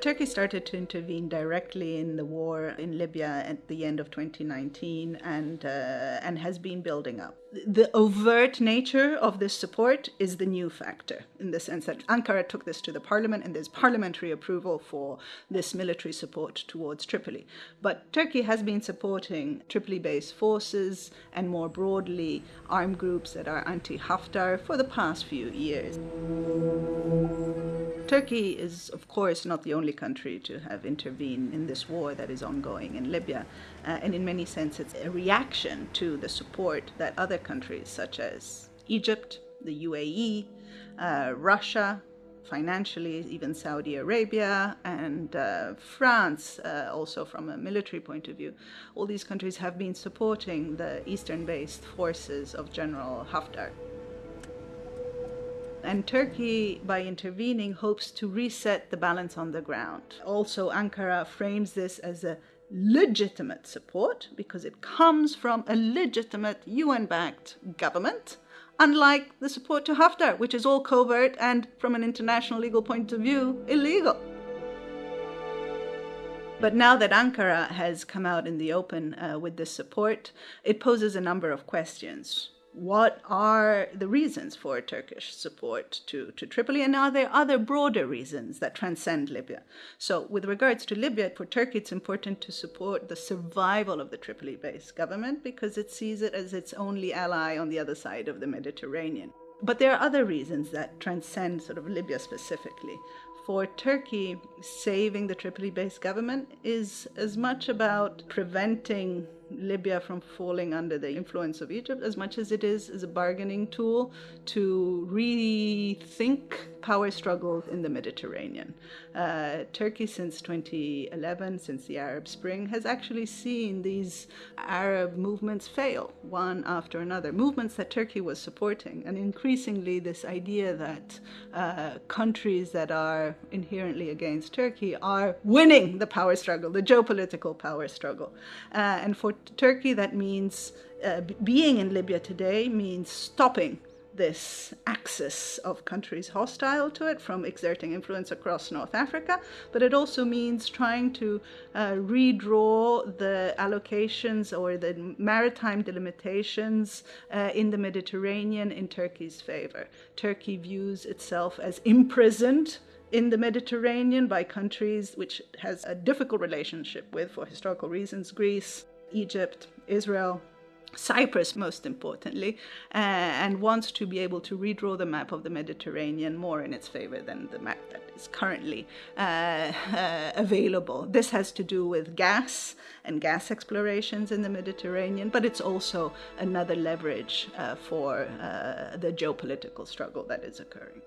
Turkey started to intervene directly in the war in Libya at the end of 2019 and, uh, and has been building up. The overt nature of this support is the new factor in the sense that Ankara took this to the parliament and there's parliamentary approval for this military support towards Tripoli. But Turkey has been supporting Tripoli based forces and more broadly armed groups that are anti Haftar for the past few years. Turkey is, of course, not the only country to have intervened in this war that is ongoing in Libya. Uh, and in many senses, it's a reaction to the support that other countries, such as Egypt, the UAE, uh, Russia, financially, even Saudi Arabia and uh, France, uh, also from a military point of view, all these countries have been supporting the eastern based forces of General Haftar. And Turkey, by intervening, hopes to reset the balance on the ground. Also, Ankara frames this as a legitimate support because it comes from a legitimate UN backed government, unlike the support to Haftar, which is all covert and, from an international legal point of view, illegal. But now that Ankara has come out in the open uh, with this support, it poses a number of questions what are the reasons for Turkish support to, to Tripoli, and are there other broader reasons that transcend Libya? So, with regards to Libya, for Turkey, it's important to support the survival of the Tripoli based government because it sees it as its only ally on the other side of the Mediterranean. But there are other reasons that transcend sort of Libya specifically. For Turkey, saving the Tripoli based government is as much about preventing Libya from falling under the influence of Egypt as much as it is as a bargaining tool to rethink power struggles in the Mediterranean. Uh, Turkey, since 2011, since the Arab Spring, has actually seen these Arab movements fail one after another. Movements that Turkey was supporting, and increasingly this idea that uh, countries that are inherently against Turkey are winning the power struggle, the geopolitical power struggle. Uh, and for Turkey, that means uh, being in Libya today means stopping this axis of countries hostile to it from exerting influence across North Africa, but it also means trying to uh, redraw the allocations or the maritime delimitations uh, in the Mediterranean in Turkey's favor. Turkey views itself as imprisoned in the Mediterranean by countries which has a difficult relationship with for historical reasons Greece, Egypt, Israel, Cyprus, most importantly, uh, and wants to be able to redraw the map of the Mediterranean more in its favor than the map that is currently uh, uh, available. This has to do with gas and gas explorations in the Mediterranean, but it's also another leverage uh, for uh, the geopolitical struggle that is occurring.